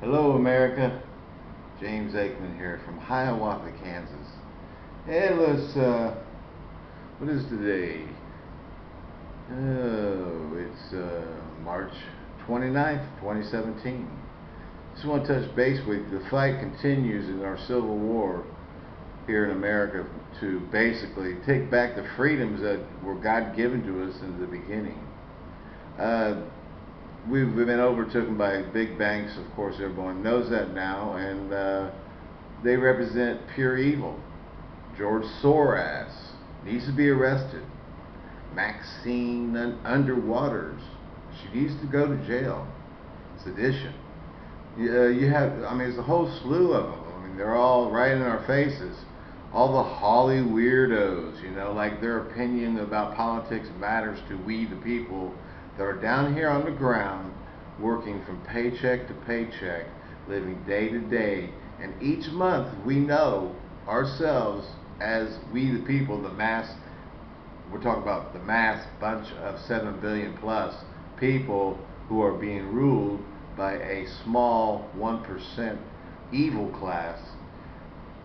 Hello, America. James Aikman here from Hiawatha, Kansas. And let's, uh, what is today? Oh, it's uh, March 29th, 2017. Just want to touch base with you. The fight continues in our Civil War here in America to basically take back the freedoms that were God given to us in the beginning. Uh, we've, we've been overtaken by big banks, of course, everyone knows that now, and uh, they represent pure evil. George Soros needs to be arrested. Maxine Underwaters, she needs to go to jail. Sedition. Uh, you have, I mean, there's a whole slew of them. I mean, they're all right in our faces. All the Holly weirdos, you know, like their opinion about politics matters to we the people that are down here on the ground working from paycheck to paycheck, living day to day. And each month we know ourselves as we the people, the mass, we're talking about the mass bunch of 7 billion plus people who are being ruled by a small 1% evil class.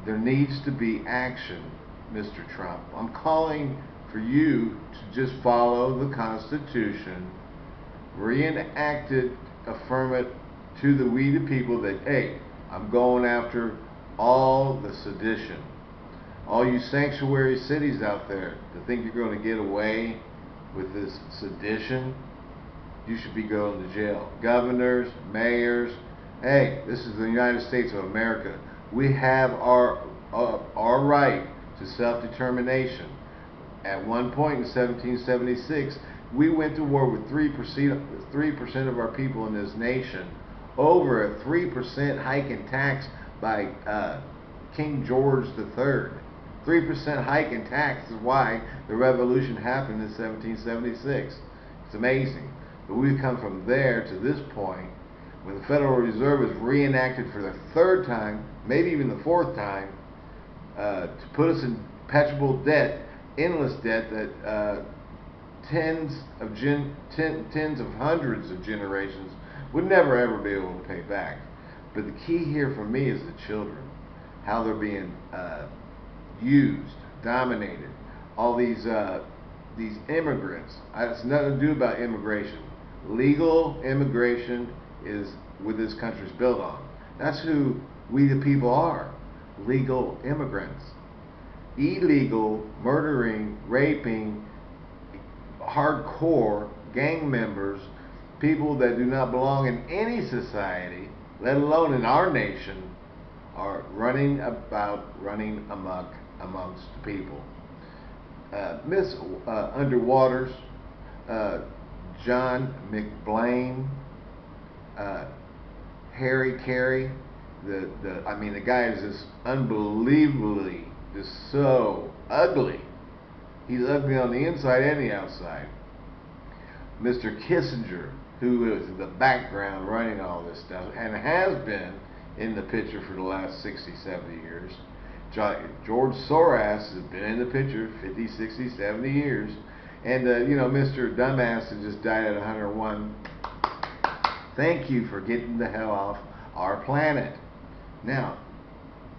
There needs to be action, Mr. Trump. I'm calling for you to just follow the Constitution reenacted affirm to the we the people that, hey, I'm going after all the sedition. All you sanctuary cities out there that think you're going to get away with this sedition, you should be going to jail. Governors, mayors, hey, this is the United States of America. We have our uh, our right to self-determination. At one point in 1776, we went to war with 3%, 3% of our people in this nation over a 3% hike in tax by uh, King George III. 3% hike in tax is why the revolution happened in 1776. It's amazing. But we've come from there to this point when the Federal Reserve is reenacted for the third time, maybe even the fourth time, uh, to put us in perpetual debt, endless debt that uh, tens of gen, ten, tens of hundreds of generations would never ever be able to pay back. But the key here for me is the children, how they're being uh, used, dominated. All these uh, these immigrants. It's nothing to do about immigration. Legal immigration is what this country's built on. That's who we the people are. Legal immigrants. Illegal murdering, raping, hardcore gang members, people that do not belong in any society, let alone in our nation, are running about, running amok amongst people. Uh, Miss uh, Underwaters, uh, John McBlain, uh, Harry Carey, the, the I mean the guy is just unbelievably just so ugly He's ugly on the inside and the outside. Mr. Kissinger, who is in the background running all this stuff and has been in the picture for the last 60, 70 years. George Soros has been in the picture 50, 60, 70 years. And, uh, you know, Mr. Dumbass has just died at 101. Thank you for getting the hell off our planet. Now,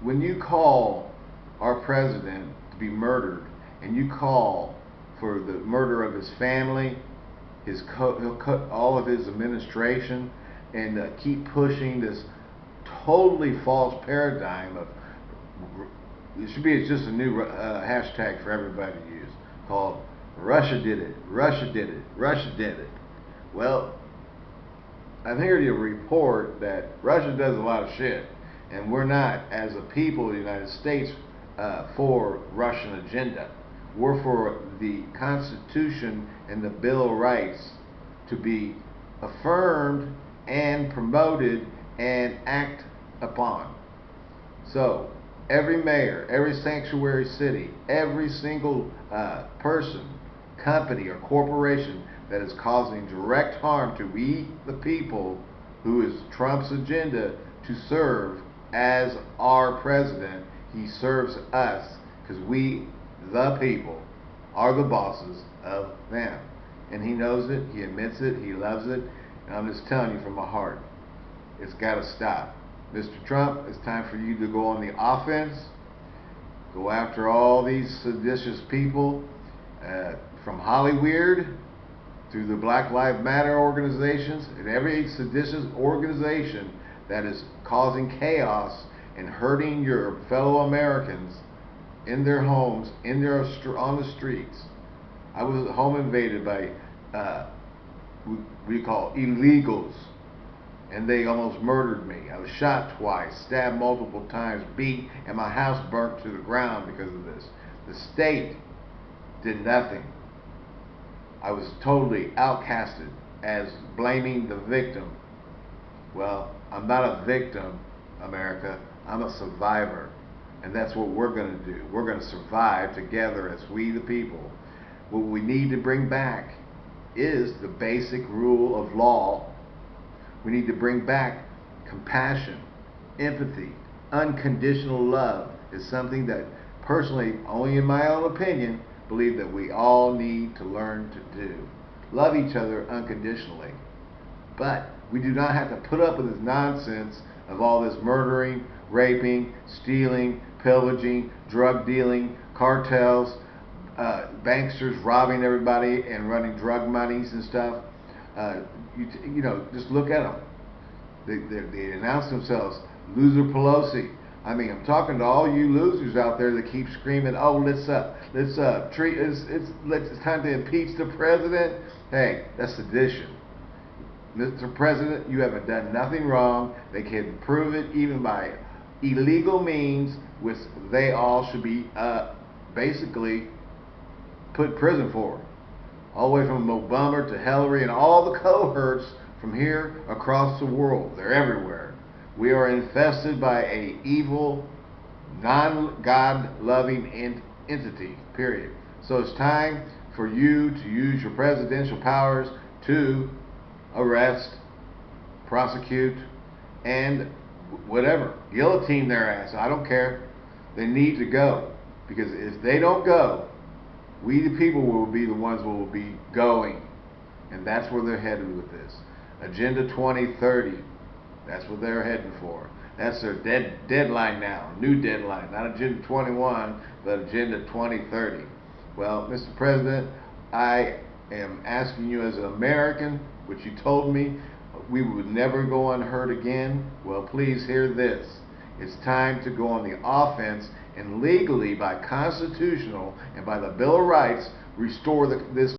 when you call our president to be murdered and you call for the murder of his family, his co- he'll cut all of his administration, and uh, keep pushing this totally false paradigm of it should be it's just a new uh, hashtag for everybody to use called Russia did it, Russia did it, Russia did it. Well, I'm here to report that Russia does a lot of shit, and we're not, as a people of the United States, uh, for Russian agenda were for the Constitution and the Bill of Rights to be affirmed and promoted and act upon. So, every mayor, every sanctuary city, every single uh, person, company, or corporation that is causing direct harm to we, the people, who is Trump's agenda to serve as our president, he serves us because we the people are the bosses of them. And he knows it, he admits it, he loves it, and I'm just telling you from my heart. It's got to stop. Mr. Trump, it's time for you to go on the offense. Go after all these seditious people uh, from Hollywood through the Black Lives Matter organizations and every seditious organization that is causing chaos and hurting your fellow Americans in their homes, in their on the streets. I was home invaded by uh, we, we call illegals, and they almost murdered me. I was shot twice, stabbed multiple times, beat, and my house burnt to the ground because of this. The state did nothing. I was totally outcasted as blaming the victim. Well, I'm not a victim, America. I'm a survivor. And that's what we're going to do. We're going to survive together as we the people. What we need to bring back is the basic rule of law. We need to bring back compassion, empathy, unconditional love is something that personally, only in my own opinion, believe that we all need to learn to do. Love each other unconditionally. But we do not have to put up with this nonsense of all this murdering, raping, stealing, pillaging, drug dealing, cartels, uh, banksters robbing everybody and running drug monies and stuff. Uh, you, you know, just look at them. They, they, they announce themselves, loser Pelosi. I mean, I'm talking to all you losers out there that keep screaming, "Oh, let's uh, let's uh, treat it's it's let's, it's time to impeach the president." Hey, that's sedition. Mr. President, you haven't done nothing wrong. They can prove it even by illegal means, which they all should be uh, basically put in prison for. All the way from Obama to Hillary and all the cohorts from here across the world. They're everywhere. We are infested by a evil, non-God loving ent- entity, period. So it's time for you to use your presidential powers to arrest, prosecute, and whatever. Guillotine their ass. I don't care. They need to go. Because if they don't go, we the people will be the ones who will be going. And that's where they're headed with this. Agenda 2030. That's what they're heading for. That's their dead deadline now. New deadline. Not Agenda 21, but Agenda 2030. Well, Mr. President, I am asking you as an American, which you told me we would never go unheard again. Well, please hear this. It's time to go on the offense and legally, by constitutional and by the Bill of Rights, restore the, this